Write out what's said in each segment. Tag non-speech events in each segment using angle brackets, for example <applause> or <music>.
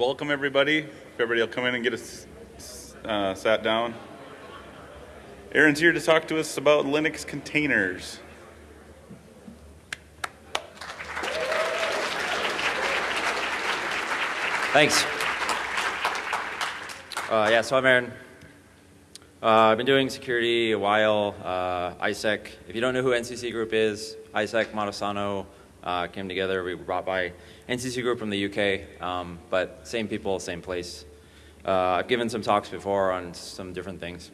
welcome everybody. If everybody will come in and get us uh, sat down. Aaron's here to talk to us about Linux containers. Thanks. Uh, yeah, so I'm Aaron. Uh, I've been doing security a while, uh, ISEC. If you don't know who NCC Group is, ISEC, Matasano uh, came together. We were brought by NCC Group from the UK, um, but same people, same place. Uh, I've given some talks before on some different things.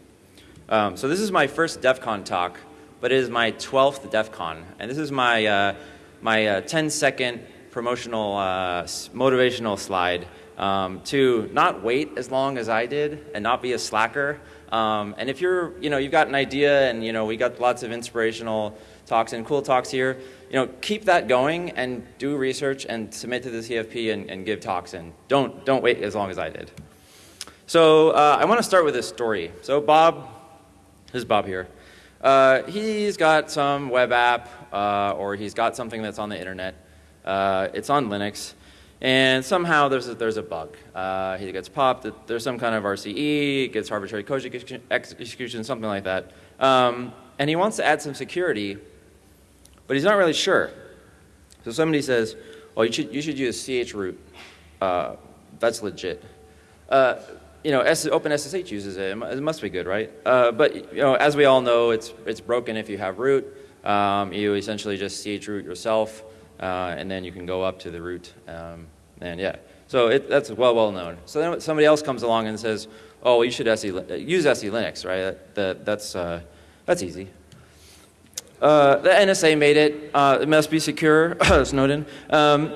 Um, so this is my first DEF CON talk, but it is my 12th DEF CON. And this is my, uh, my uh, 10 second promotional uh, motivational slide um, to not wait as long as I did and not be a slacker. Um, and if you're, you know, you've got an idea and, you know, we got lots of inspirational talks and cool talks here, you know, keep that going and do research and submit to the CFP and, and give talks and don't, don't wait as long as I did. So uh, I want to start with this story. So Bob, this is Bob here. Uh, he's got some web app uh, or he's got something that's on the internet. Uh, it's on Linux. And somehow there's a, there's a bug. Uh, he gets popped. There's some kind of RCE, gets arbitrary code execution, something like that. Um, and he wants to add some security, but he's not really sure. So somebody says, well, you should, you should use chroot. Uh, that's legit. Uh, you know, S OpenSSH uses it. It must be good, right? Uh, but you know, as we all know, it's it's broken if you have root. Um, you essentially just ch root yourself, uh, and then you can go up to the root. Um, and yeah, so it, that's well well known. So then somebody else comes along and says, "Oh, you should SE, use SE Linux, right? That, that that's uh, that's easy." Uh, the NSA made it. Uh, it must be secure, <coughs> Snowden. Um,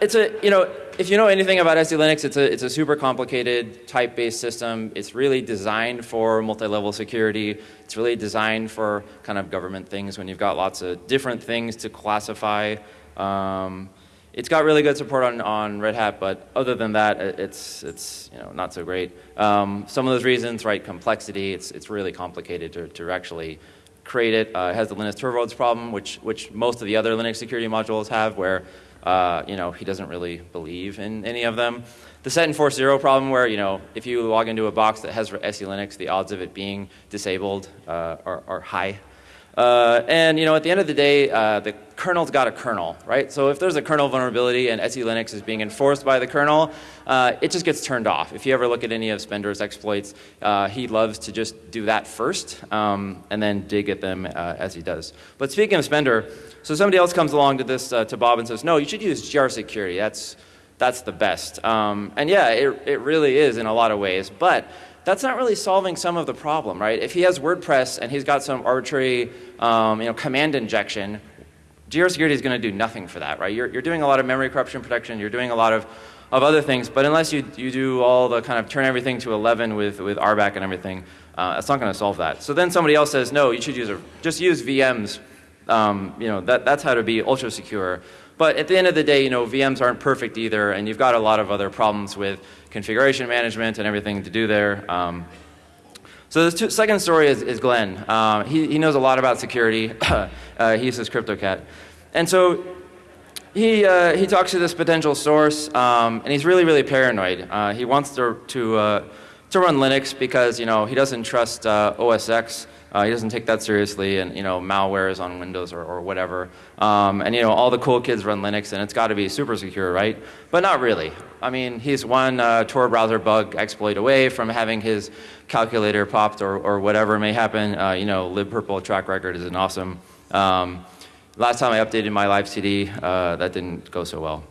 it's a you know if you know anything about SE Linux, it's a, it's a super complicated type-based system. It's really designed for multi-level security. It's really designed for kind of government things when you've got lots of different things to classify. Um, it's got really good support on, on Red Hat, but other than that, it's, it's you know, not so great. Um, some of those reasons, right, complexity, it's, it's really complicated to, to actually create it. Uh, it has the Linus Torvalds problem, which, which most of the other Linux security modules have, where uh, you know, he doesn't really believe in any of them. The set enforce zero problem where, you know, if you log into a box that has SE Linux, the odds of it being disabled uh, are, are, high. Uh, and, you know, at the end of the day, uh, the kernel's got a kernel, right? So if there's a kernel vulnerability and SE Linux is being enforced by the kernel, uh, it just gets turned off. If you ever look at any of Spender's exploits, uh, he loves to just do that first um, and then dig at them as he does. But speaking of Spender, so somebody else comes along to this, uh, to Bob and says, no, you should use GR security. That's, that's the best. Um, and yeah, it, it really is in a lot of ways. But that's not really solving some of the problem, right? If he has WordPress and he's got some arbitrary um, you know, command injection, GR security is going to do nothing for that, right? You're, you're doing a lot of memory corruption protection. You're doing a lot of, of other things. But unless you, you do all the kind of turn everything to 11 with, with RBAC and everything, uh, it's not going to solve that. So then somebody else says, no, you should use a, just use VMs um, you know, that, that's how to be ultra secure. But at the end of the day, you know, VMs aren't perfect either, and you've got a lot of other problems with configuration management and everything to do there. Um, so the second story is, is Glenn. Um, he, he knows a lot about security. <coughs> uh, he uses CryptoCat. And so he, uh, he talks to this potential source, um, and he's really, really paranoid. Uh, he wants to, to, uh, to run Linux because, you know, he doesn't trust uh, OS X. Uh, he doesn't take that seriously, and you know, malware is on Windows or, or whatever. Um, and you know, all the cool kids run Linux, and it's got to be super secure, right? But not really. I mean, he's one uh, Tor browser bug exploit away from having his calculator popped or, or whatever may happen. Uh, you know, libpurple track record is an awesome. Um, last time I updated my live CD, uh, that didn't go so well.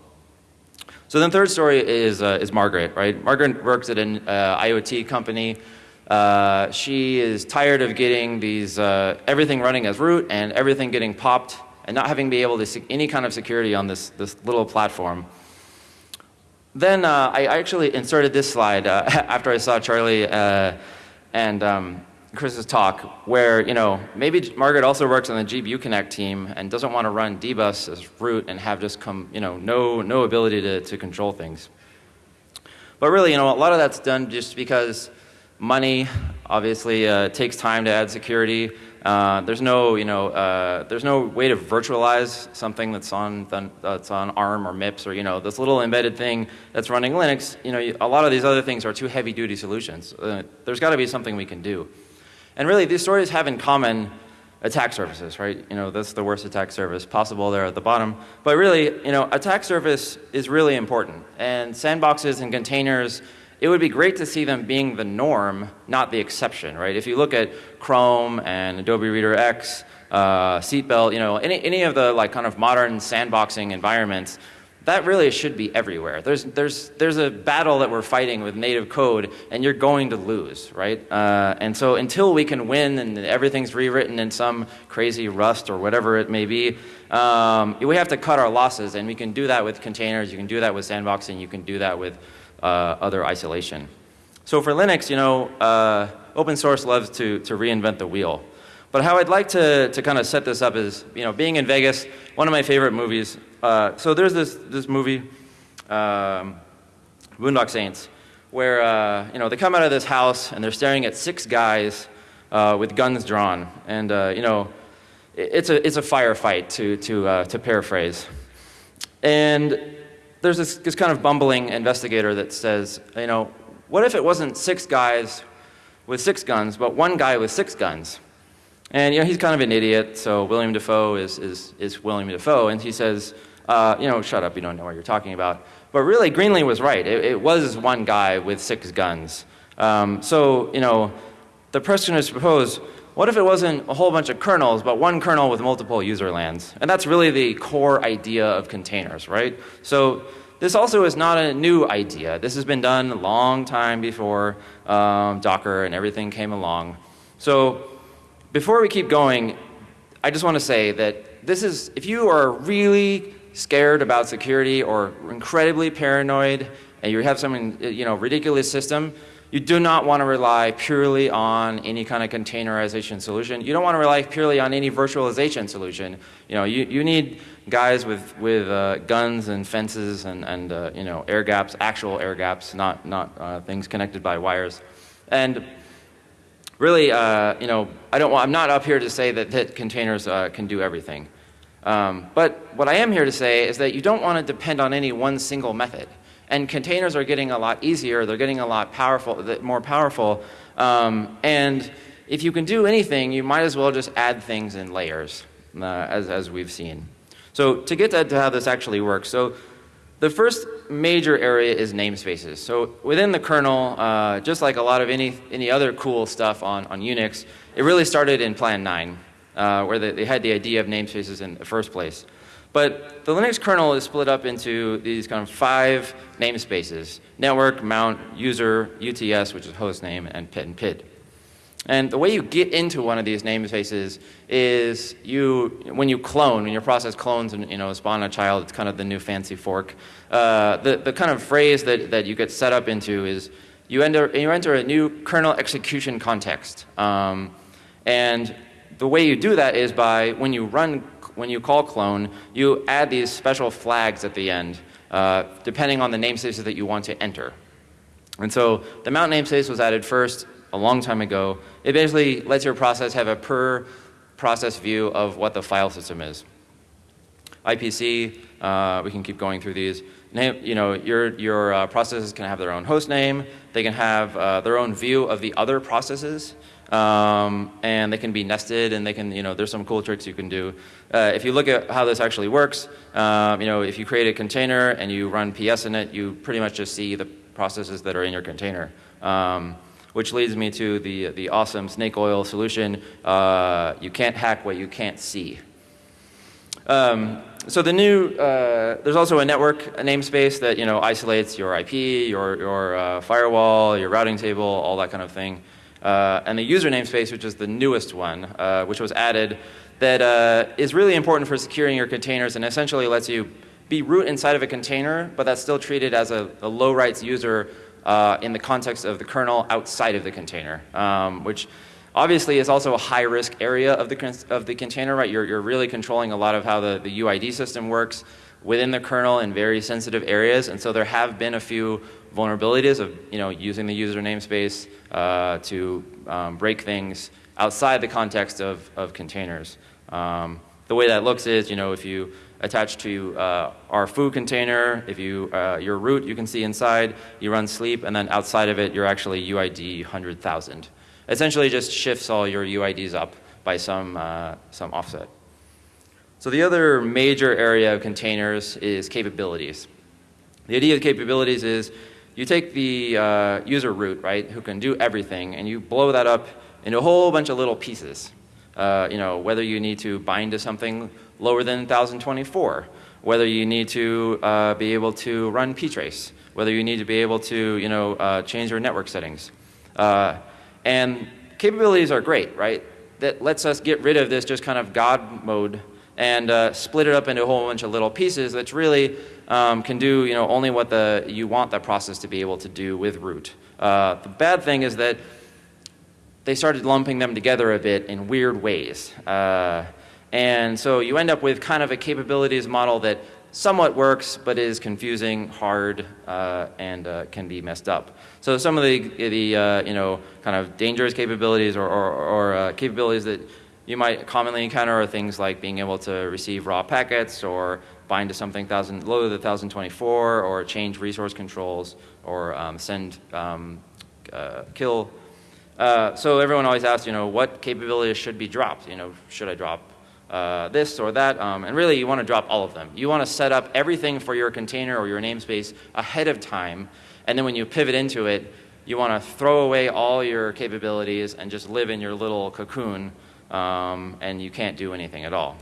So then third story is, uh, is Margaret, right? Margaret works at an uh, IoT company. Uh, she is tired of getting these, uh, everything running as root and everything getting popped and not having be able to see any kind of security on this, this little platform. Then uh, I actually inserted this slide uh, <laughs> after I saw Charlie uh, and um, Chris's talk where, you know, maybe Margaret also works on the Jeep Uconnect team and doesn't want to run dbus as root and have just come, you know, no, no ability to, to control things. But really, you know, a lot of that's done just because money obviously uh, takes time to add security. Uh, there's no, you know, uh, there's no way to virtualize something that's on that's on ARM or MIPS or you know this little embedded thing that's running Linux. You know, a lot of these other things are too heavy-duty solutions. Uh, there's got to be something we can do. And really, these stories have in common attack surfaces, right? You know, that's the worst attack surface possible there at the bottom. But really, you know, attack surface is really important. And sandboxes and containers, it would be great to see them being the norm, not the exception, right? If you look at Chrome and Adobe Reader X, uh, Seatbelt, you know, any, any of the like kind of modern sandboxing environments, that really should be everywhere. There's, there's, there's a battle that we're fighting with native code, and you're going to lose, right? Uh, and so until we can win and everything's rewritten in some crazy Rust or whatever it may be, um, we have to cut our losses, and we can do that with containers, you can do that with sandboxing, you can do that with other isolation. So for Linux, you know, uh, open source loves to, to reinvent the wheel. But how I'd like to, to kind of set this up is, you know, being in Vegas, one of my favorite movies uh, so there's this, this movie, um, Boondock Saints, where uh, you know, they come out of this house and they're staring at six guys uh, with guns drawn. And uh, you know, it's a, it's a firefight, to, to, uh, to paraphrase. And there's this, this kind of bumbling investigator that says, you know, what if it wasn't six guys with six guns, but one guy with six guns? And you know, he's kind of an idiot, so William Dafoe is, is, is William Dafoe, and he says, uh, you know, shut up, you don't know what you're talking about. But really, Greenly was right. It, it was one guy with six guns. Um, so, you know, the person is proposed, what if it wasn't a whole bunch of kernels, but one kernel with multiple user lands? And that's really the core idea of containers, right? So this also is not a new idea. This has been done a long time before um, Docker and everything came along. So before we keep going, I just want to say that this is, if you are really scared about security or incredibly paranoid and you have some you know, ridiculous system, you do not want to rely purely on any kind of containerization solution. You don't want to rely purely on any virtualization solution. You know, you, you need guys with, with uh, guns and fences and, and uh, you know, air gaps, actual air gaps, not, not uh, things connected by wires. And really, uh, you know, I don't want, I'm not up here to say that, that containers uh, can do everything. Um, but what I am here to say is that you don't want to depend on any one single method. And containers are getting a lot easier, they're getting a lot powerful, more powerful. Um, and if you can do anything, you might as well just add things in layers, uh, as, as we've seen. So to get to, to how this actually works, so the first major area is namespaces. So within the kernel, uh, just like a lot of any, any other cool stuff on, on Unix, it really started in Plan 9 uh, where they, they, had the idea of namespaces in the first place. But the Linux kernel is split up into these kind of five namespaces, network, mount, user, UTS, which is host name, and PID and PID. And the way you get into one of these namespaces is you, when you clone, when your process clones and you know, spawn a child, it's kind of the new fancy fork. Uh, the, the kind of phrase that, that you get set up into is you enter, you enter a new kernel execution context. Um, and the way you do that is by when you run, when you call clone, you add these special flags at the end, uh, depending on the namespaces that you want to enter. And so the mount namespace was added first a long time ago. It basically lets your process have a per process view of what the file system is. IPC, uh, we can keep going through these. Name, you know, your, your uh, processes can have their own host name. They can have uh, their own view of the other processes. Um, and they can be nested and they can, you know, there's some cool tricks you can do. Uh, if you look at how this actually works, um, you know, if you create a container and you run PS in it, you pretty much just see the processes that are in your container. Um, which leads me to the, the awesome snake oil solution. Uh, you can't hack what you can't see. Um, so the new, uh, there's also a network a namespace that you know isolates your IP, your, your uh, firewall, your routing table, all that kind of thing uh, and the user namespace, which is the newest one, uh, which was added, that uh, is really important for securing your containers and essentially lets you be root inside of a container, but that's still treated as a, a low rights user uh, in the context of the kernel outside of the container, um, which obviously is also a high risk area of the, of the container, right? You're, you're really controlling a lot of how the, the UID system works within the kernel in very sensitive areas, and so there have been a few vulnerabilities of you know, using the user namespace uh, to um, break things outside the context of, of containers. Um, the way that looks is, you know, if you attach to uh, our foo container, if you, uh, your root you can see inside, you run sleep, and then outside of it, you're actually UID 100,000. Essentially just shifts all your UIDs up by some, uh, some offset. So the other major area of containers is capabilities. The idea of capabilities is you take the uh, user root, right, who can do everything, and you blow that up into a whole bunch of little pieces. Uh, you know, whether you need to bind to something lower than 1024, whether you need to uh, be able to run ptrace, whether you need to be able to, you know, uh, change your network settings. Uh, and capabilities are great, right? That lets us get rid of this just kind of God mode and uh, split it up into a whole bunch of little pieces that really um, can do, you know, only what the, you want that process to be able to do with root. Uh, the bad thing is that they started lumping them together a bit in weird ways. Uh, and so you end up with kind of a capabilities model that somewhat works, but is confusing, hard, uh, and uh, can be messed up. So some of the, the uh, you know, kind of dangerous capabilities or, or, or uh, capabilities that you might commonly encounter are things like being able to receive raw packets or bind to something thousand, low to the 1024 or change resource controls or um, send um, uh, kill uh, so everyone always asks, you know, what capabilities should be dropped? You know, should I drop uh, this or that? Um, and really, you want to drop all of them. You want to set up everything for your container or your namespace ahead of time, and then when you pivot into it, you want to throw away all your capabilities and just live in your little cocoon, um, and you can't do anything at all.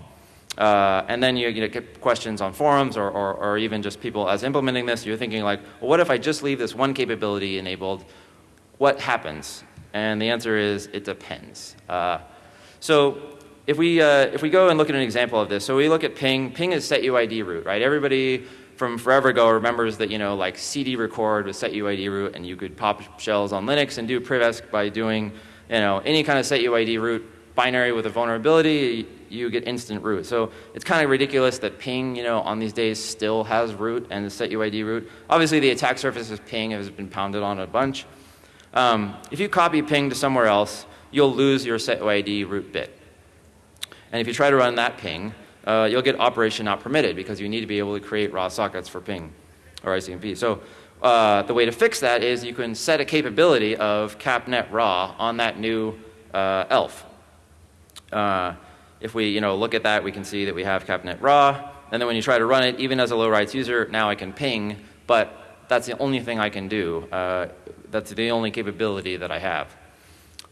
Uh, and then you, you know, get questions on forums or, or, or even just people as implementing this, you're thinking like, well, what if I just leave this one capability enabled? What happens? And the answer is it depends. Uh, so if we, uh, if we go and look at an example of this, so we look at ping, ping is set UID root, right? Everybody from forever ago remembers that, you know, like CD record was set UID root and you could pop shells on Linux and do privesc by doing, you know, any kind of set UID root binary with a vulnerability, you get instant root. So it's kind of ridiculous that ping, you know, on these days still has root and the set UID root. Obviously the attack surface of ping has been pounded on a bunch. Um, if you copy ping to somewhere else, you'll lose your setUID root bit. And if you try to run that ping, uh, you'll get operation not permitted because you need to be able to create raw sockets for ping or ICMP. So uh, the way to fix that is you can set a capability of capnet raw on that new uh, ELF. Uh, if we you know, look at that, we can see that we have capnet raw. And then when you try to run it, even as a low rights user, now I can ping, but that's the only thing I can do. Uh, that's the only capability that I have.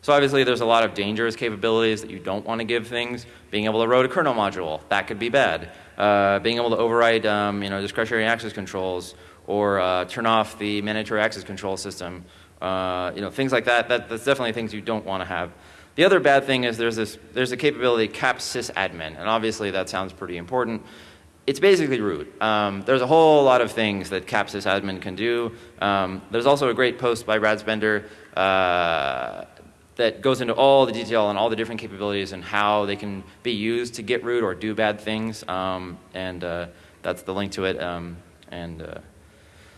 So obviously there's a lot of dangerous capabilities that you don't want to give things. Being able to route a kernel module, that could be bad. Uh, being able to override um, you know, discretionary access controls or uh, turn off the mandatory access control system. Uh, you know, things like that, that, that's definitely things you don't want to have. The other bad thing is there's, this, there's a capability cap sysadmin, and obviously that sounds pretty important it's basically root. Um, there's a whole lot of things that cap sysadmin can do. Um, there's also a great post by Brad Spengler uh, that goes into all the detail on all the different capabilities and how they can be used to get root or do bad things. Um, and uh, that's the link to it. Um, and uh,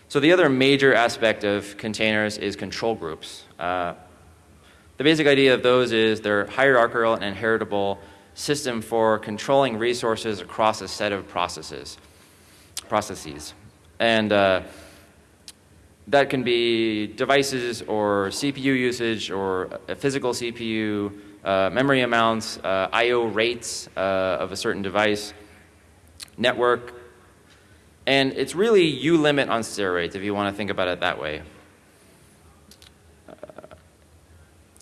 so the other major aspect of containers is control groups. The basic idea of those is they're hierarchical and inheritable system for controlling resources across a set of processes. processes. And uh, that can be devices or CPU usage or a physical CPU, uh, memory amounts, uh, I.O. rates uh, of a certain device, network. And it's really ulimit on steroids if you want to think about it that way.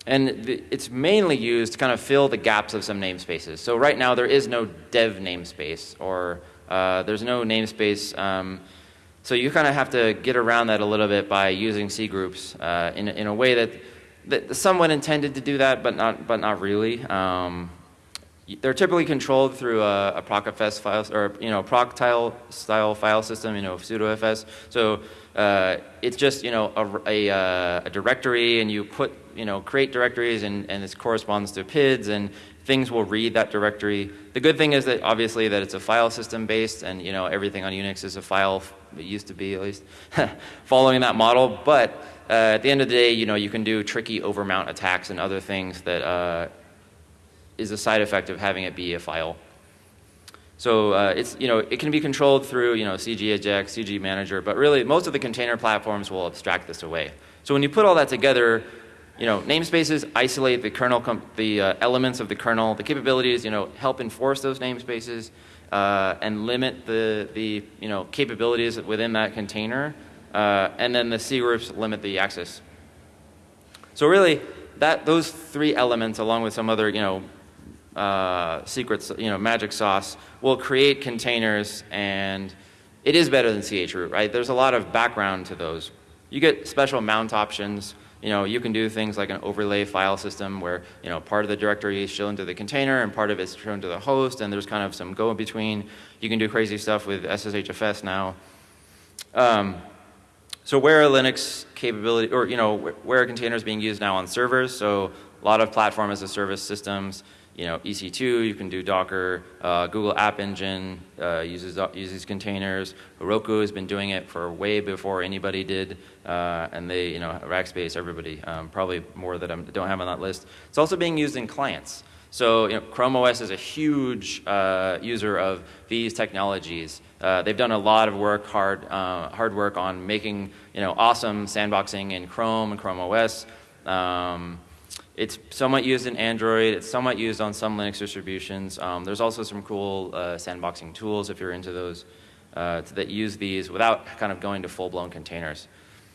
And it's mainly used to kind of fill the gaps of some namespaces. So right now there is no dev namespace or uh, there's no namespace. Um, so you kind of have to get around that a little bit by using C groups uh, in, in a way that, that somewhat intended to do that, but not, but not really. Um, they're typically controlled through a, a procfs file or you know proctile style file system, you know pseudofs. So uh, it's just you know a, a, uh, a, directory, and you put you know create directories, and and this corresponds to PIDs, and things will read that directory. The good thing is that obviously that it's a file system based, and you know everything on Unix is a file. It used to be at least <laughs> following that model, but uh, at the end of the day, you know you can do tricky overmount attacks and other things that uh, is a side effect of having it be a file. So uh, it's, you know, it can be controlled through, you know, CG eject, CG manager, but really most of the container platforms will abstract this away. So when you put all that together, you know, namespaces isolate the kernel, the uh, elements of the kernel. The capabilities, you know, help enforce those namespaces uh, and limit the, the, you know, capabilities within that container. Uh, and then the C groups limit the access. So really, that, those three elements, along with some other, you know, uh, secrets, you know, magic sauce, will create containers and it is better than chroot, right? There's a lot of background to those. You get special mount options. You know, you can do things like an overlay file system where, you know, part of the directory is shown to the container and part of it's shown to the host and there's kind of some go in between. You can do crazy stuff with SSHFS now. Um, so where are Linux capability, or, you know, where are containers being used now on servers? So a lot of platform as a service systems you know, EC2, you can do Docker. Uh, Google App Engine uh, uses, uses containers. Heroku has been doing it for way before anybody did. Uh, and they, you know, Rackspace, everybody, um, probably more that I don't have on that list. It's also being used in clients. So you know, Chrome OS is a huge uh, user of these technologies. Uh, they've done a lot of work, hard, uh, hard work on making you know, awesome sandboxing in Chrome and Chrome OS. Um, it's somewhat used in Android. It's somewhat used on some Linux distributions. Um, there's also some cool uh, sandboxing tools if you're into those uh, that use these without kind of going to full-blown containers.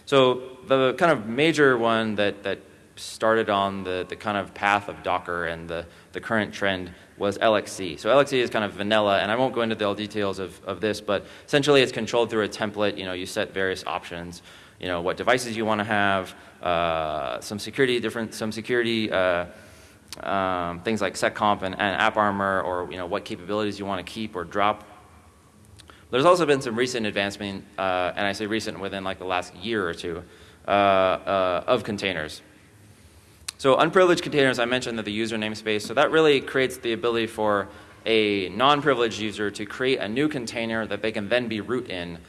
So the kind of major one that, that started on the, the kind of path of Docker and the, the current trend was LXC. So LXC is kind of vanilla, and I won't go into the details of, of this, but essentially it's controlled through a template. You know, you set various options, you know, what devices you want to have, uh, some security different some security uh, um, things like seccomp and, and AppArmor or you know what capabilities you want to keep or drop. There's also been some recent advancement, uh, and I say recent within like the last year or two, uh, uh, of containers. So unprivileged containers, I mentioned that the user namespace, so that really creates the ability for a non-privileged user to create a new container that they can then be root in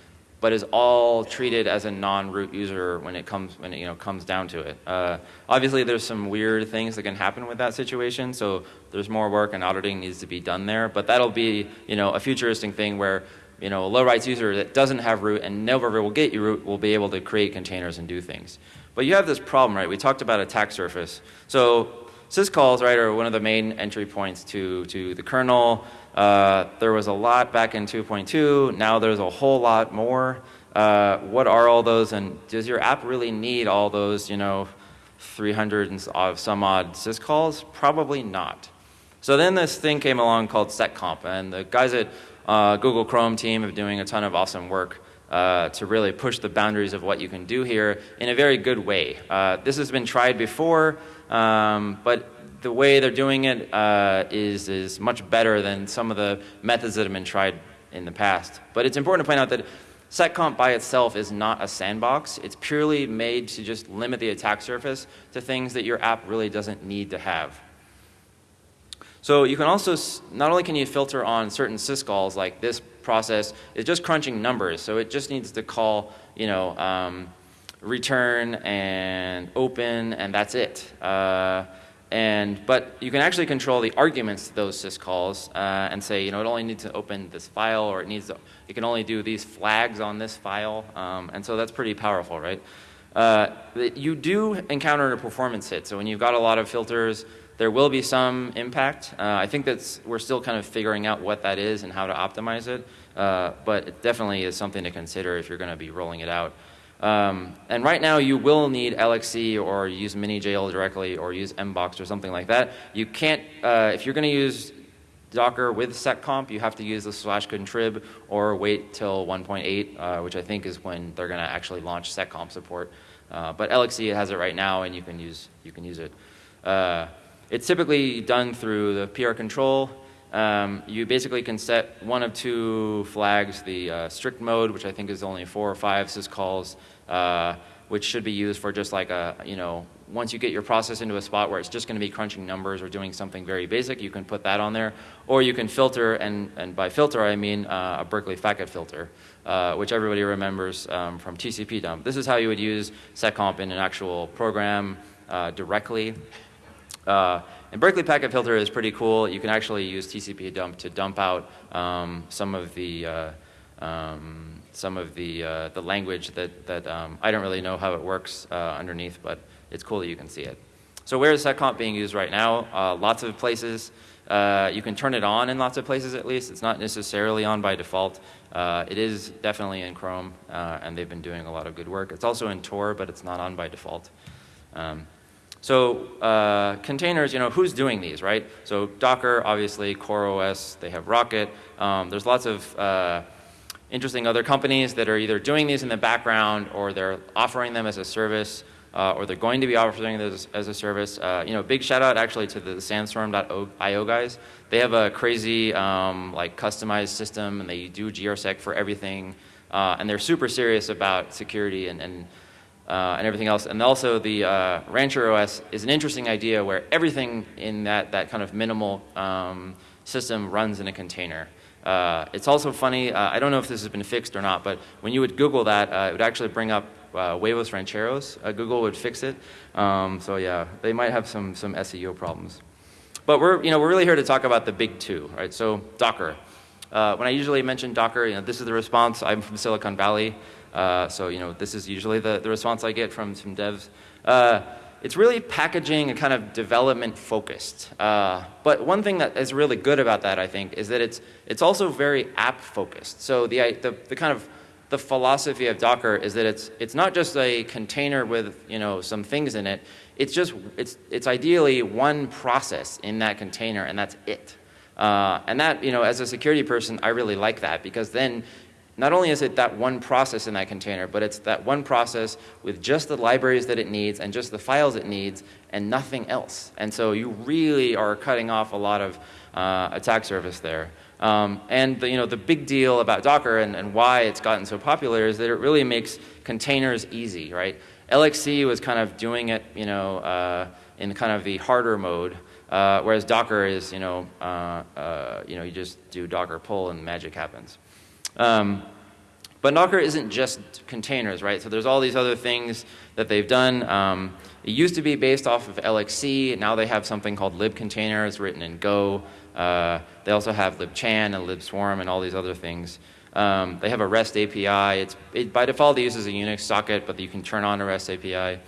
but is all treated as a non-root user when it comes when it you know comes down to it. Uh, obviously, there's some weird things that can happen with that situation, so there's more work and auditing needs to be done there. But that'll be you know a futuristic thing where you know a low rights user that doesn't have root and never will get root will be able to create containers and do things. But you have this problem, right? We talked about attack surface. So syscalls, right, are one of the main entry points to to the kernel. Uh, there was a lot back in 2.2. Now there's a whole lot more. Uh, what are all those, and does your app really need all those, you know, 300 and some odd syscalls? Probably not. So then this thing came along called seccomp, and the guys at uh, Google Chrome team are doing a ton of awesome work uh, to really push the boundaries of what you can do here in a very good way. Uh, this has been tried before, um, but the way they're doing it uh, is is much better than some of the methods that have been tried in the past. But it's important to point out that seccomp by itself is not a sandbox. It's purely made to just limit the attack surface to things that your app really doesn't need to have. So you can also, not only can you filter on certain syscalls, like this process is just crunching numbers, so it just needs to call, you know, um, return and open, and that's it. Uh, and, but you can actually control the arguments to those syscalls uh, and say, you know, it only needs to open this file or it needs to, it can only do these flags on this file. Um, and so that's pretty powerful, right? Uh, you do encounter a performance hit. So when you've got a lot of filters, there will be some impact. Uh, I think that's, we're still kind of figuring out what that is and how to optimize it. Uh, but it definitely is something to consider if you're going to be rolling it out. Um, and right now you will need LXC or use MiniJail directly or use Mbox or something like that. You can't, uh, if you're going to use Docker with seccomp, you have to use the slash contrib or wait till 1.8, uh, which I think is when they're going to actually launch seccomp support. Uh, but LXC has it right now and you can use, you can use it. Uh, it's typically done through the PR control um, you basically can set one of two flags, the uh, strict mode, which I think is only four or five syscalls, uh, which should be used for just like a, you know, once you get your process into a spot where it's just going to be crunching numbers or doing something very basic, you can put that on there. Or you can filter, and, and by filter I mean uh, a Berkeley Packet Filter, uh, which everybody remembers um, from TCP dump. This is how you would use seccomp in an actual program uh, directly. And Berkeley Packet Filter is pretty cool. You can actually use TCP dump to dump out um, some of the uh, um, some of the uh, the language that that um, I don't really know how it works uh, underneath, but it's cool that you can see it. So where is seccomp being used right now? Uh, lots of places. Uh, you can turn it on in lots of places at least. It's not necessarily on by default. Uh, it is definitely in Chrome, and they've been doing a lot of good work. It's also in Tor, but it's not on by default. Um, so uh, containers, you know, who's doing these, right? So Docker, obviously, CoreOS, they have Rocket. Um, there's lots of uh, interesting other companies that are either doing these in the background or they're offering them as a service uh, or they're going to be offering this as a service. Uh, you know, big shout out actually to the Sandstorm.io guys. They have a crazy um, like customized system and they do GRSec for everything. Uh, and they're super serious about security and, and, uh, and everything else. And also the uh, Rancher OS is an interesting idea where everything in that, that kind of minimal um, system runs in a container. Uh, it's also funny, I don't know if this has been fixed or not, but when you would Google that, it would actually bring up uh, Huevos Rancheros. Uh, Google would fix it. Um, so yeah, they might have some, some SEO problems. But we're, you know, we're really here to talk about the big two, right? So Docker. Uh, when I usually mention Docker, you know, this is the response. I'm from Silicon Valley. Uh, so, you know, this is usually the, the response I get from some devs. Uh, it's really packaging and kind of development focused. Uh, but one thing that is really good about that, I think, is that it's, it's also very app focused. So the, the, the kind of the philosophy of Docker is that it's, it's not just a container with you know, some things in it. It's just, it's, it's ideally one process in that container and that's it. Uh, and that, you know, as a security person, I really like that because then not only is it that one process in that container, but it's that one process with just the libraries that it needs and just the files it needs and nothing else. And so you really are cutting off a lot of uh, attack surface there. Um, and the, you know, the big deal about Docker and, and why it's gotten so popular is that it really makes containers easy, right? LXC was kind of doing it, you know, uh, in kind of the harder mode, uh, whereas Docker is, you know, uh, uh you know, you just do Docker pull and magic happens. Um, but Docker isn't just containers, right? So there's all these other things that they've done. Um, it used to be based off of LXC. Now they have something called libcontainers written in Go. Uh, they also have libchan and libswarm and all these other things. Um, they have a REST API. It's, it, by default, it uses a Unix socket, but you can turn on a REST API.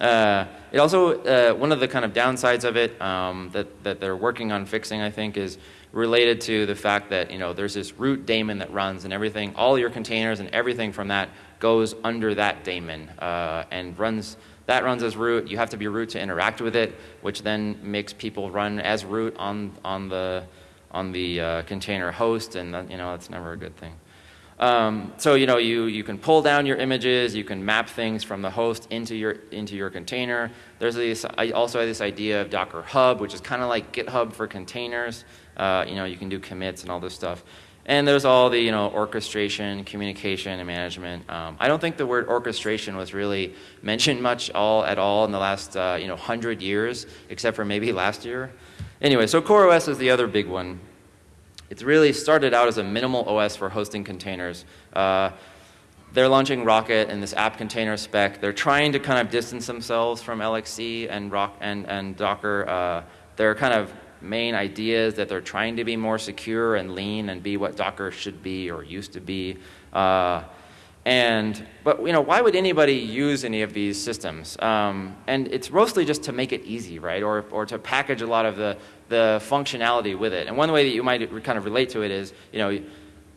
Uh, it also, uh, one of the kind of downsides of it um, that, that they're working on fixing, I think, is related to the fact that, you know, there's this root daemon that runs and everything, all your containers and everything from that goes under that daemon uh, and runs that runs as root. You have to be root to interact with it, which then makes people run as root on, on the, on the uh, container host, and that, you know, that's never a good thing. Um, so you know, you, you can pull down your images, you can map things from the host into your, into your container. There's this, I also have this idea of Docker Hub, which is kind of like GitHub for containers. Uh, you know, you can do commits and all this stuff. And there's all the you know orchestration, communication, and management. Um, I don't think the word orchestration was really <laughs> mentioned much all at all in the last uh, you know hundred years, except for maybe last year. Anyway, so CoreOS is the other big one. It's really started out as a minimal OS for hosting containers. Uh, they're launching Rocket and this app container spec. They're trying to kind of distance themselves from LXC and, Rock and, and Docker. Uh, they're kind of main ideas that they're trying to be more secure and lean and be what Docker should be or used to be. Uh, and, but you know, why would anybody use any of these systems? Um, and it's mostly just to make it easy, right? Or, or to package a lot of the, the functionality with it. And one way that you might kind of relate to it is, you know,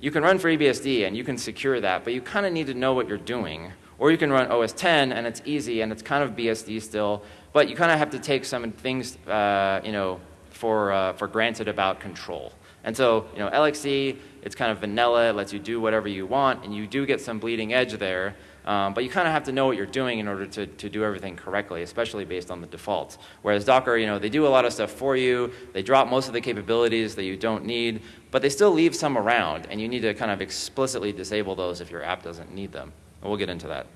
you can run FreeBSD and you can secure that, but you kind of need to know what you're doing. Or you can run OS 10 and it's easy and it's kind of BSD still, but you kind of have to take some things, uh, you know, for, uh, for granted about control. And so, you know, LXC, it's kind of vanilla, it lets you do whatever you want, and you do get some bleeding edge there, um, but you kind of have to know what you're doing in order to, to do everything correctly, especially based on the defaults. Whereas Docker, you know, they do a lot of stuff for you, they drop most of the capabilities that you don't need, but they still leave some around, and you need to kind of explicitly disable those if your app doesn't need them. And we'll get into that.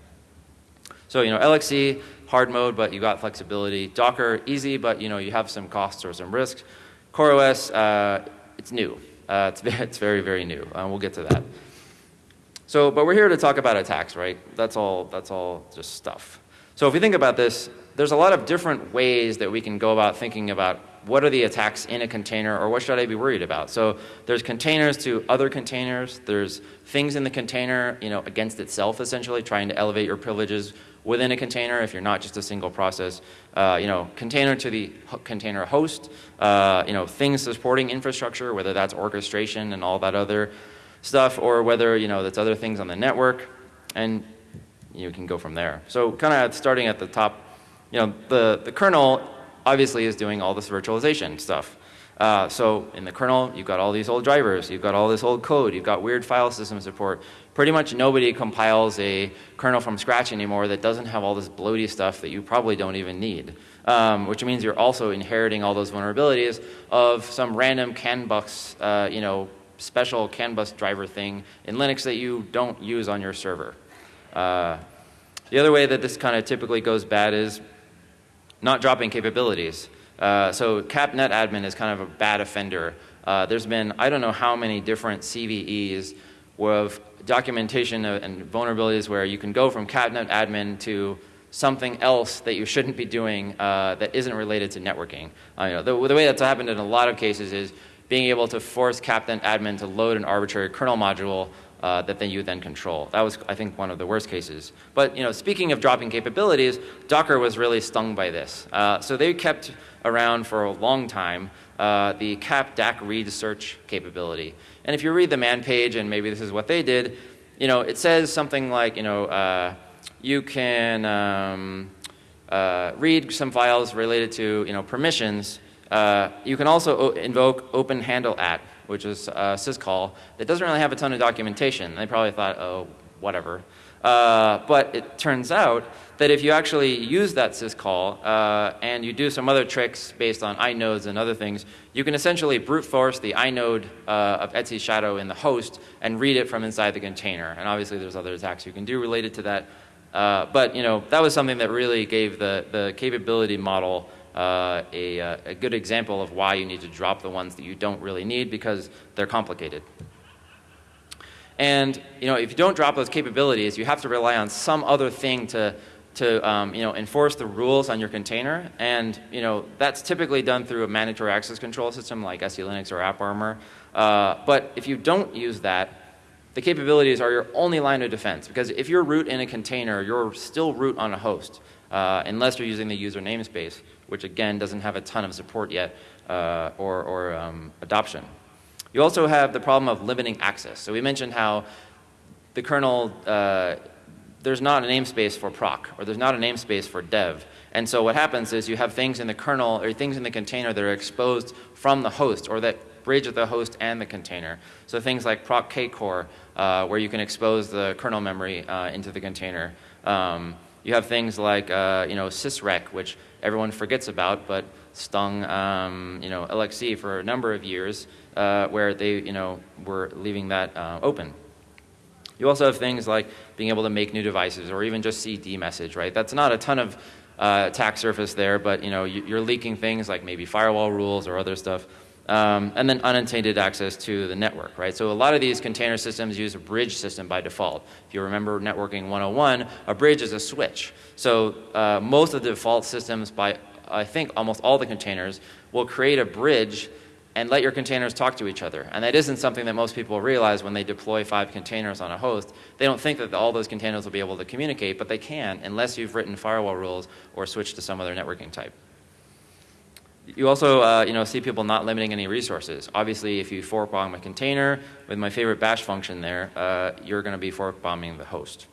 So, you know, LXC, hard mode, but you got flexibility. Docker, easy, but you know, you have some costs or some risks. CoreOS, uh, it's new. Uh, it's, <laughs> it's very, very new. Uh, we'll get to that. So, but we're here to talk about attacks, right? That's all, that's all just stuff. So if we think about this, there's a lot of different ways that we can go about thinking about what are the attacks in a container or what should I be worried about? So there's containers to other containers. There's things in the container, you know, against itself essentially, trying to elevate your privileges within a container if you're not just a single process. Uh, you know, container to the container host, uh, you know, things supporting infrastructure, whether that's orchestration and all that other stuff or whether, you know, that's other things on the network. And you can go from there. So kind of starting at the top, you know, the, the kernel obviously is doing all this virtualization stuff. Uh, so in the kernel, you've got all these old drivers, you've got all this old code, you've got weird file system support. Pretty much nobody compiles a kernel from scratch anymore that doesn't have all this bloaty stuff that you probably don't even need. Um, which means you're also inheriting all those vulnerabilities of some random CAN bus, uh, you know, special CAN bus driver thing in Linux that you don't use on your server. Uh, the other way that this kind of typically goes bad is not dropping capabilities. Uh, so capnetadmin is kind of a bad offender. Uh, there's been, I don't know how many different CVEs with documentation and vulnerabilities where you can go from capnetadmin to something else that you shouldn't be doing uh, that isn't related to networking. Uh, you know, the, the, way that's happened in a lot of cases is being able to force capnetadmin to load an arbitrary kernel module uh, that then you then control. That was, I think, one of the worst cases. But you know, speaking of dropping capabilities, Docker was really stung by this. Uh, so they kept around for a long time uh, the cap DAC read search capability. And if you read the man page, and maybe this is what they did, you know, it says something like, you know, uh, you can um, uh, read some files related to, you know, permissions. Uh, you can also invoke open handle at which is syscall that doesn't really have a ton of documentation. They probably thought, oh, whatever. Uh, but it turns out that if you actually use that syscall uh, and you do some other tricks based on inodes and other things, you can essentially brute force the inode uh, of Etsy Shadow in the host and read it from inside the container. And obviously there's other attacks you can do related to that. Uh, but you know that was something that really gave the, the capability model uh, a, uh, a good example of why you need to drop the ones that you don't really need because they're complicated. And you know, if you don't drop those capabilities, you have to rely on some other thing to, to um, you know, enforce the rules on your container. And you know, that's typically done through a mandatory access control system like SE Linux or AppArmor. Uh, but if you don't use that, the capabilities are your only line of defense. Because if you're root in a container, you're still root on a host, uh, unless you're using the user namespace which again doesn't have a ton of support yet uh, or, or um, adoption. You also have the problem of limiting access. So we mentioned how the kernel, uh, there's not a namespace for proc, or there's not a namespace for dev. And so what happens is you have things in the kernel, or things in the container that are exposed from the host, or that bridge the host and the container. So things like proc kcore, uh, where you can expose the kernel memory uh, into the container. Um, you have things like, uh, you know, sysrq, which everyone forgets about, but stung, um, you know, LXC for a number of years, uh, where they, you know, were leaving that uh, open. You also have things like being able to make new devices, or even just CD message, right? That's not a ton of uh, attack surface there, but you know, you're leaking things like maybe firewall rules or other stuff. Um, and then unintended access to the network, right? So a lot of these container systems use a bridge system by default. If you remember networking 101, a bridge is a switch. So uh, most of the default systems by, I think, almost all the containers will create a bridge and let your containers talk to each other. And that isn't something that most people realize when they deploy five containers on a host. They don't think that all those containers will be able to communicate, but they can unless you've written firewall rules or switched to some other networking type. You also uh, you know, see people not limiting any resources. Obviously, if you fork bomb a container with my favorite bash function there, uh, you're going to be fork bombing the host.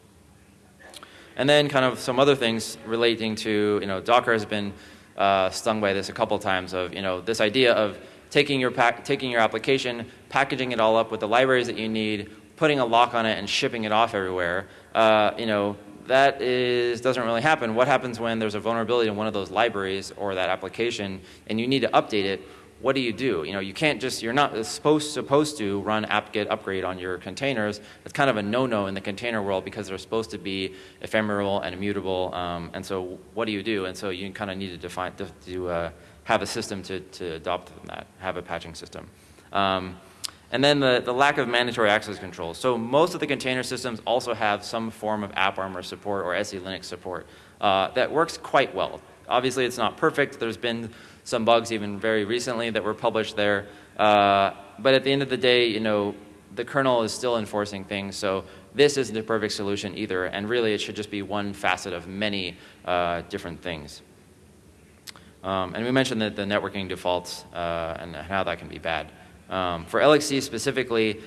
And then kind of some other things relating to, you know, Docker has been uh, stung by this a couple times of, you know, this idea of taking your, taking your application, packaging it all up with the libraries that you need, putting a lock on it and shipping it off everywhere. Uh, you know, that is, doesn't really happen. What happens when there's a vulnerability in one of those libraries or that application and you need to update it? What do you do? You know, you can't just, you're not supposed, supposed to run apt-get upgrade on your containers. It's kind of a no-no in the container world because they're supposed to be ephemeral and immutable. Um, and so what do you do? And so you kind of need to define, to, to uh, have a system to, to adopt that, have a patching system. Um, and then the, the lack of mandatory access control. So most of the container systems also have some form of AppArmor support or SE Linux support. uh, that works quite well. Obviously, it's not perfect. There's been some bugs even very recently that were published there. Uh, but at the end of the day, you know, the kernel is still enforcing things, so this isn't a perfect solution either, and really it should just be one facet of many uh, different things. Um, and we mentioned that the networking defaults uh, and how that can be bad. Um, for LXC specifically,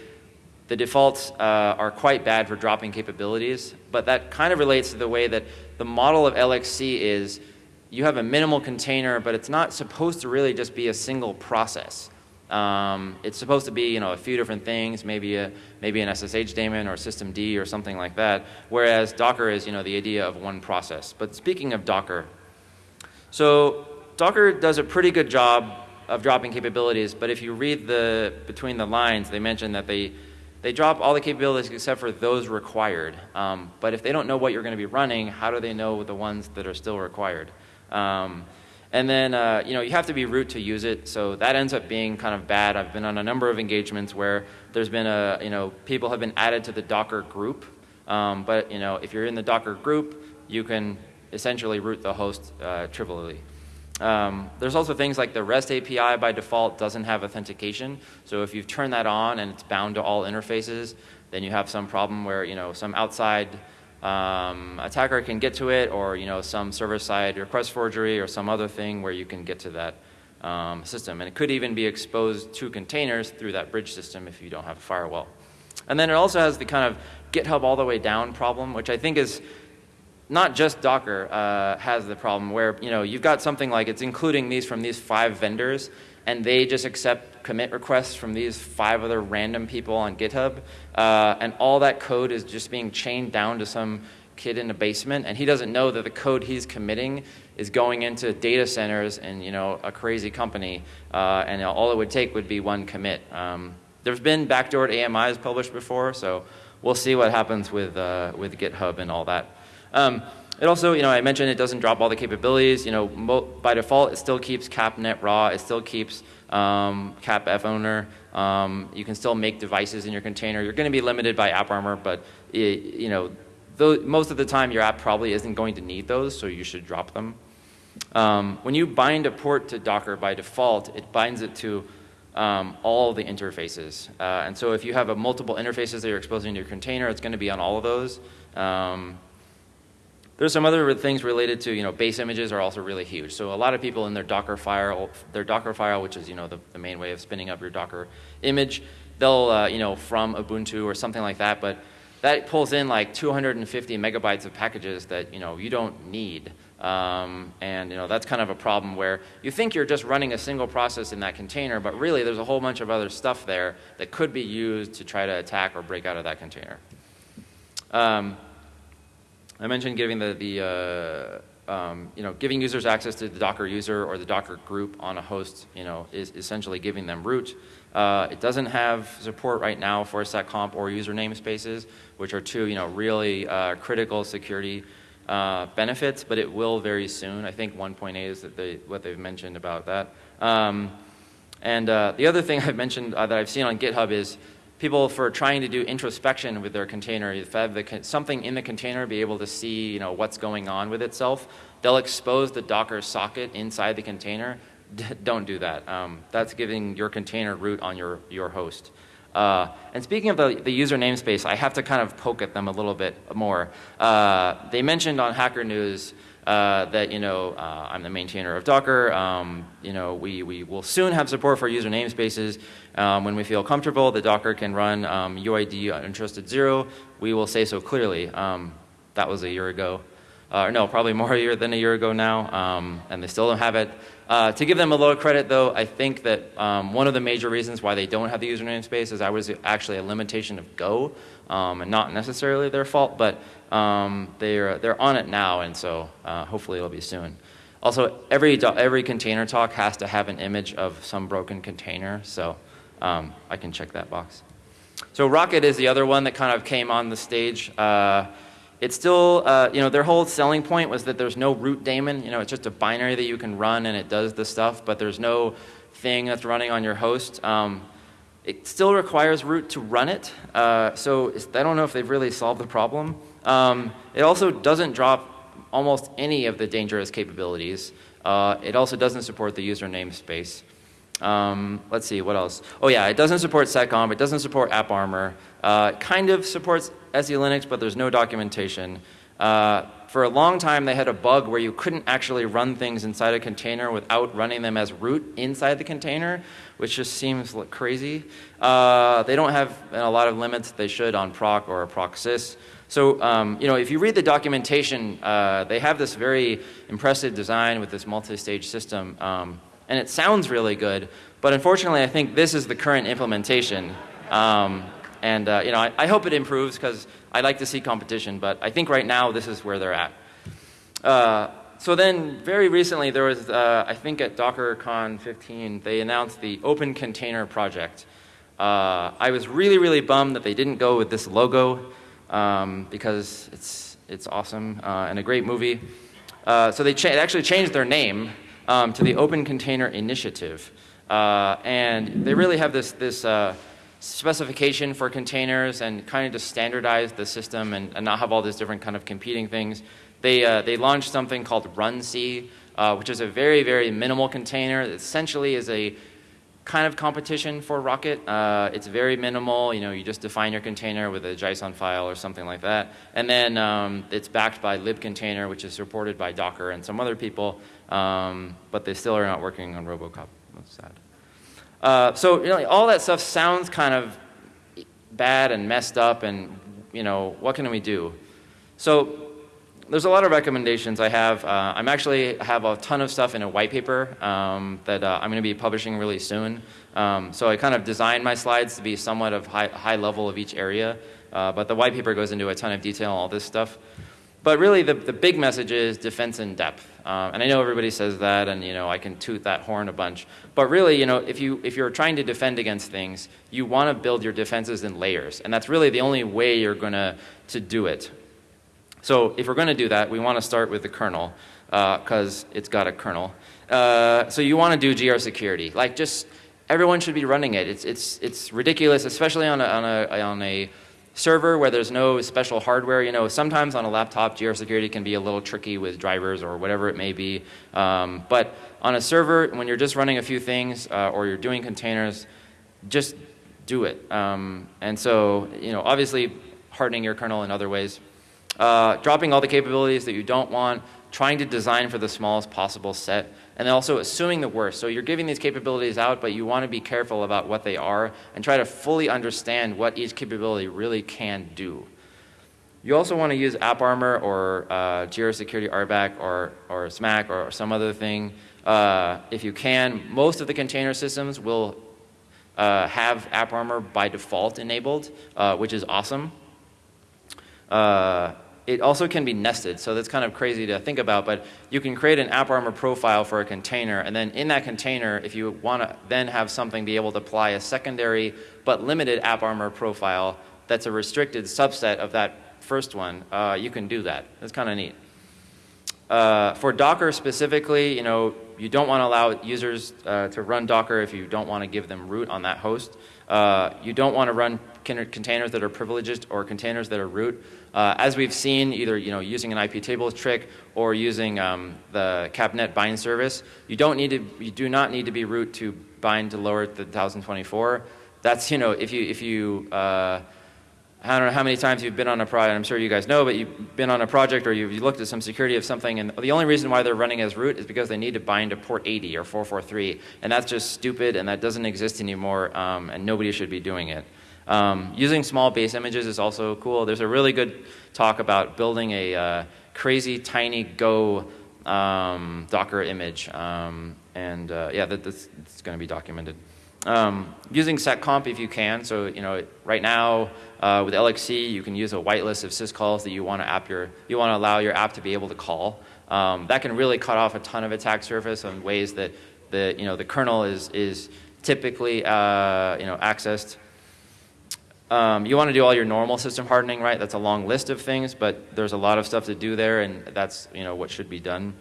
the defaults uh, are quite bad for dropping capabilities, but that kind of relates to the way that the model of LXC is you have a minimal container, but it's not supposed to really just be a single process. Um, it's supposed to be, you know, a few different things, maybe a maybe an SSH daemon or systemd or something like that. Whereas Docker is, you know, the idea of one process. But speaking of Docker, so Docker does a pretty good job of dropping capabilities. But if you read the between the lines, they mention that they they drop all the capabilities except for those required. Um, but if they don't know what you're going to be running, how do they know the ones that are still required? Um, and then, uh, you know, you have to be root to use it. So that ends up being kind of bad. I've been on a number of engagements where there's been a, you know, people have been added to the Docker group. Um, but, you know, if you're in the Docker group, you can essentially root the host uh, trivially. Um, there's also things like the REST API by default doesn't have authentication. So if you've turned that on and it's bound to all interfaces, then you have some problem where, you know, some outside um, attacker can get to it or you know some server-side request forgery or some other thing where you can get to that um, system. And it could even be exposed to containers through that bridge system if you don't have a firewall. And then it also has the kind of GitHub all the way down problem, which I think is not just Docker uh, has the problem where you know you've got something like it's including these from these five vendors and they just accept commit requests from these five other random people on GitHub, uh, and all that code is just being chained down to some kid in a basement, and he doesn't know that the code he's committing is going into data centers and you know a crazy company, uh, and all it would take would be one commit. Um, there's been backdoored AMIs published before, so we'll see what happens with uh, with GitHub and all that. Um, it also, you know, I mentioned it doesn't drop all the capabilities. You know, by default, it still keeps CAP_NET_RAW. It still keeps um, cap fowner. Um, you can still make devices in your container. You're going to be limited by AppArmor, but it, you know, though, most of the time your app probably isn't going to need those, so you should drop them. Um, when you bind a port to Docker by default, it binds it to um, all the interfaces. Uh, and so if you have a multiple interfaces that you're exposing to your container, it's going to be on all of those. Um, there's some other things related to, you know, base images are also really huge. So a lot of people in their Docker file, their Docker file, which is, you know, the, the main way of spinning up your Docker image, they'll, uh, you know, from Ubuntu or something like that, but that pulls in like 250 megabytes of packages that, you know, you don't need. Um, and, you know, that's kind of a problem where you think you're just running a single process in that container, but really there's a whole bunch of other stuff there that could be used to try to attack or break out of that container. Um, I mentioned giving the, the uh, um, you know, giving users access to the Docker user or the Docker group on a host, you know, is essentially giving them root. Uh, it doesn't have support right now for seccomp or user namespaces, which are two, you know, really uh, critical security uh, benefits, but it will very soon. I think 1.8 is that they, what they've mentioned about that. Um, and uh, the other thing <laughs> I've mentioned uh, that I've seen on GitHub is people for trying to do introspection with their container, if have the, something in the container be able to see you know, what's going on with itself, they'll expose the Docker socket inside the container. don't do that. Um, that's giving your container root on your, your host. Uh, and speaking of the, the, user namespace, I have to kind of poke at them a little bit more. Uh, they mentioned on Hacker News uh, that you know uh, I'm the maintainer of Docker. Um, you know we, we will soon have support for user namespaces. Um, when we feel comfortable that Docker can run um, UID untrusted zero, we will say so clearly. Um, that was a year ago. Uh, no, probably more a year than a year ago now, um, and they still don't have it. Uh, to give them a little credit, though, I think that um, one of the major reasons why they don't have the user namespace is I was actually a limitation of Go, and not necessarily their fault, but um, they're, they're on it now, and so uh, hopefully it'll be soon. Also, every, every container talk has to have an image of some broken container, so um, I can check that box. So Rocket is the other one that kind of came on the stage. Uh, it's still, uh, you know, their whole selling point was that there's no root daemon. You know, it's just a binary that you can run and it does the stuff, but there's no thing that's running on your host. Um, it still requires root to run it, uh, so I don't know if they've really solved the problem. Um, it also doesn't drop almost any of the dangerous capabilities. Uh, it also doesn't support the user namespace. Um, let's see, what else? Oh yeah, it doesn't support seccomp, it doesn't support AppArmor. Uh, kind of supports SELinux, but there's no documentation. Uh, for a long time, they had a bug where you couldn't actually run things inside a container without running them as root inside the container, which just seems crazy. Uh, they don't have a lot of limits they should on proc or proc sys. So, um, you know, if you read the documentation, uh, they have this very impressive design with this multi-stage system, um, and it sounds really good, but unfortunately, I think this is the current implementation. Um, and, uh, you know, I, I hope it improves because I like to see competition, but I think right now this is where they're at. Uh, so then very recently there was, uh, I think at DockerCon 15, they announced the Open Container Project. Uh, I was really, really bummed that they didn't go with this logo um, because it's, it's awesome uh, and a great movie. Uh, so they actually changed their name um, to the Open Container Initiative. Uh, and they really have this, this specification for containers and kind of just standardize the system and, and, not have all these different kind of competing things. They, uh, they launched something called runC, uh, which is a very, very minimal container. It essentially is a kind of competition for Rocket. Uh, it's very minimal. You know, you just define your container with a JSON file or something like that. And then um, it's backed by libcontainer, which is supported by Docker and some other people. Um, but they still are not working on Robocop. That's sad. Uh, so you know, all that stuff sounds kind of bad and messed up and you know, what can we do? So there's a lot of recommendations I have. Uh, I'm actually have a ton of stuff in a white paper um, that uh, I'm going to be publishing really soon. Um, so I kind of designed my slides to be somewhat of high, high level of each area, uh, but the white paper goes into a ton of detail on all this stuff. But really, the, the big message is defense in depth. Um, and I know everybody says that, and you know I can toot that horn a bunch. But really, you know, if you if you're trying to defend against things, you want to build your defenses in layers, and that's really the only way you're going to to do it. So if we're going to do that, we want to start with the kernel because uh, it's got a kernel. Uh, so you want to do grsecurity, like just everyone should be running it. It's it's it's ridiculous, especially on a on a on a server where there's no special hardware. You know, sometimes on a laptop, grsecurity can be a little tricky with drivers or whatever it may be. Um, but on a server, when you're just running a few things uh, or you're doing containers, just do it. Um, and so, you know, obviously hardening your kernel in other ways. Uh, dropping all the capabilities that you don't want, trying to design for the smallest possible set, and also assuming the worst. So you're giving these capabilities out, but you want to be careful about what they are and try to fully understand what each capability really can do. You also want to use AppArmor or uh, grsecurity RBAC or, or SMACK or some other thing uh, if you can. Most of the container systems will uh, have AppArmor by default enabled, uh, which is awesome. Uh, it also can be nested, so that's kind of crazy to think about, but you can create an AppArmor profile for a container, and then in that container, if you want to then have something be able to apply a secondary but limited AppArmor profile that's a restricted subset of that first one, uh, you can do that. That's kind of neat. Uh, for Docker specifically, you know, you don't want to allow users uh, to run Docker if you don't want to give them root on that host. Uh, you don't want to run containers that are privileged or containers that are root. Uh, as we've seen, either you know using an IP tables trick or using um, the CAP_NET_BIND_SERVICE, you don't need to, you do not need to be root to bind to lower the 1024. That's you know if you if you uh, I don't know how many times you've been on a project, I'm sure you guys know, but you've been on a project or you've looked at some security of something, and the only reason why they're running as root is because they need to bind to port 80 or 443, and that's just stupid, and that doesn't exist anymore, um, and nobody should be doing it. Um, using small base images is also cool. There's a really good talk about building a uh, crazy tiny Go um, Docker image, um, and uh, yeah, that, that's, that's going to be documented. Um, using seccomp if you can. So you know, right now uh, with LXC, you can use a whitelist of syscalls that you want to app your, you want to allow your app to be able to call. Um, that can really cut off a ton of attack surface on ways that the you know the kernel is is typically uh, you know accessed. Um, you want to do all your normal system hardening, right? That's a long list of things, but there's a lot of stuff to do there, and that's you know what should be done.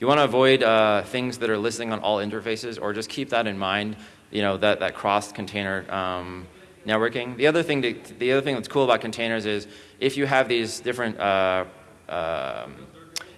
You want to avoid uh, things that are listening on all interfaces, or just keep that in mind. You know that that cross container um, networking. The other thing, to, the other thing that's cool about containers is if you have these different uh, um,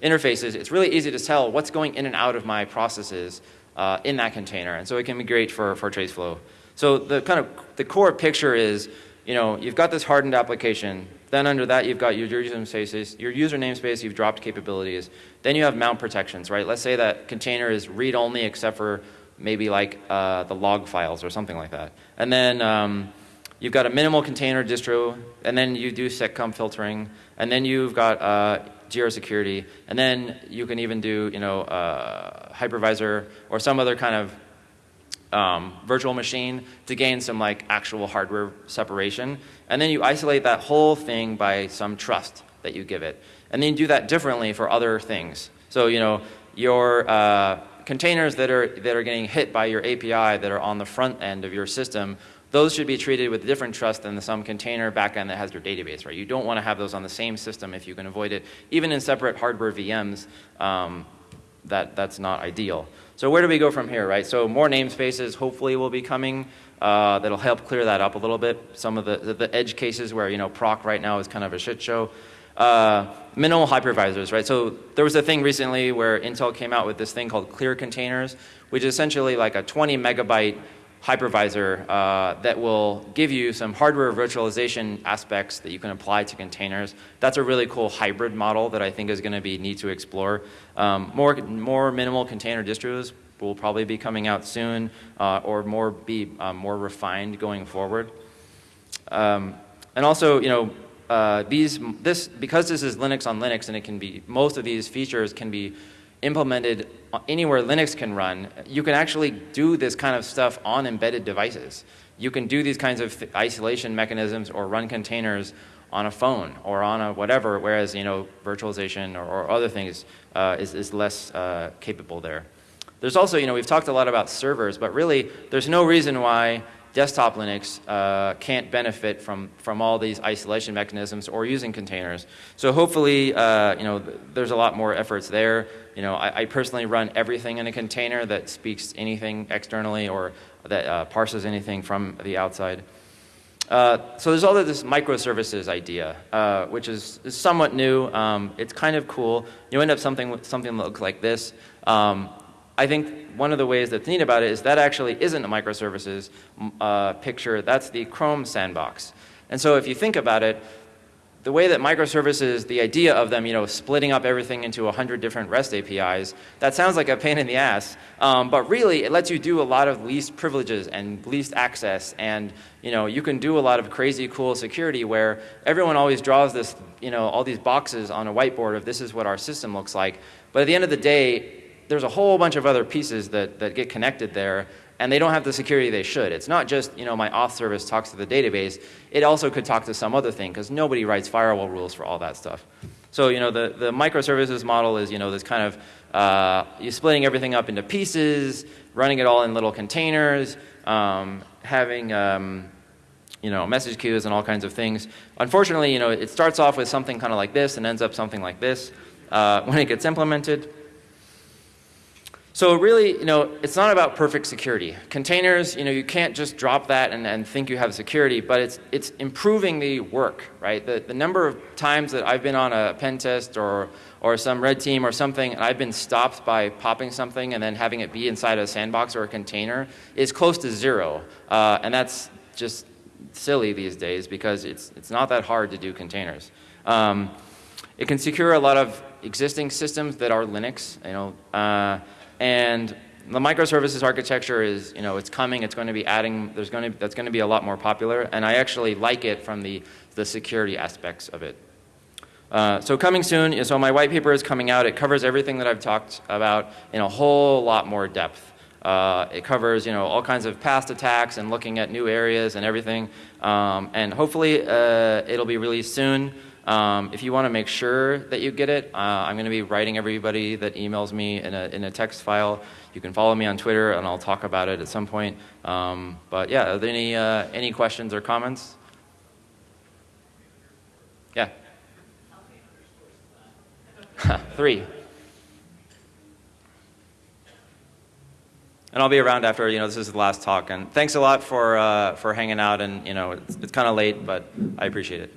interfaces, it's really easy to tell what's going in and out of my processes uh, in that container. And so it can be great for, for trace flow. So the kind of the core picture is, you know, you've got this hardened application. Then under that, you've got your user namespaces, your user namespace, you've dropped capabilities. Then you have mount protections, right? Let's say that container is read-only except for maybe like uh, the log files or something like that. And then um, you've got a minimal container distro, and then you do seccomp filtering, and then you've got uh, grsecurity, and then you can even do, you know, uh, hypervisor or some other kind of um, virtual machine to gain some like actual hardware separation. And then you isolate that whole thing by some trust that you give it. And then you do that differently for other things. So, you know, your uh, containers that are, that are getting hit by your API that are on the front end of your system, those should be treated with different trust than the, some container backend that has your database, right? You don't want to have those on the same system if you can avoid it. Even in separate hardware VMs, um, that, that's not ideal. So where do we go from here, right? So more namespaces hopefully will be coming. Uh, that'll help clear that up a little bit. Some of the, the, the, edge cases where, you know, proc right now is kind of a shit show. Uh, minimal hypervisors, right? So there was a thing recently where Intel came out with this thing called clear containers, which is essentially like a 20 megabyte hypervisor uh, that will give you some hardware virtualization aspects that you can apply to containers. That's a really cool hybrid model that I think is going to be neat to explore. Um, more, more minimal container distros will probably be coming out soon uh, or more be uh, more refined going forward. Um, and also, you know, uh, these, this, because this is Linux on Linux and it can be, most of these features can be implemented anywhere Linux can run, you can actually do this kind of stuff on embedded devices. You can do these kinds of isolation mechanisms or run containers on a phone or on a whatever, whereas you know virtualization or, or other things uh, is, is less uh, capable there. There's also, you know, we've talked a lot about servers, but really there's no reason why desktop Linux uh, can't benefit from, from all these isolation mechanisms or using containers. So hopefully, uh, you know, th there's a lot more efforts there. You know, I, I, personally run everything in a container that speaks anything externally or that uh, parses anything from the outside. Uh, so there's all this microservices idea, uh, which is, is, somewhat new. Um, it's kind of cool. You end up something something that looks like this. Um, I think one of the ways that's neat about it is that actually isn't a microservices uh, picture. That's the Chrome sandbox. And so if you think about it, the way that microservices, the idea of them, you know, splitting up everything into 100 different REST APIs, that sounds like a pain in the ass. Um, but really, it lets you do a lot of least privileges and least access. And, you know, you can do a lot of crazy cool security where everyone always draws this, you know, all these boxes on a whiteboard of this is what our system looks like. But at the end of the day, there's a whole bunch of other pieces that, that get connected there and they don't have the security they should. It's not just, you know, my auth service talks to the database. It also could talk to some other thing because nobody writes firewall rules for all that stuff. So, you know, the, the microservices model is, you know, this kind of, uh, you splitting everything up into pieces, running it all in little containers, um, having, um, you know, message queues and all kinds of things. Unfortunately, you know, it starts off with something kind of like this and ends up something like this uh, <laughs> when it gets implemented. So really, you know, it's not about perfect security. Containers, you know, you can't just drop that and, and think you have security, but it's, it's improving the work, right? The, the number of times that I've been on a pen test or, or some red team or something, and I've been stopped by popping something and then having it be inside a sandbox or a container is close to zero. Uh, and that's just silly these days because it's, it's not that hard to do containers. Um, it can secure a lot of existing systems that are Linux, you know, uh, and the microservices architecture is, you know, it's coming, it's going to be adding, there's going to, that's going to be a lot more popular, and I actually like it from the, the security aspects of it. Uh, so coming soon, so my white paper is coming out. It covers everything that I've talked about in a whole lot more depth. Uh, it covers, you know, all kinds of past attacks and looking at new areas and everything. Um, and hopefully uh, it'll be released soon. Um, if you want to make sure that you get it, uh, I'm going to be writing everybody that emails me in a, in a text file. You can follow me on Twitter, and I'll talk about it at some point. Um, but yeah, are there any, uh, any questions or comments? Yeah. <laughs> Three. And I'll be around after, you know, this is the last talk. And thanks a lot for, uh, for hanging out. And, you know, it's, it's kind of late, but I appreciate it.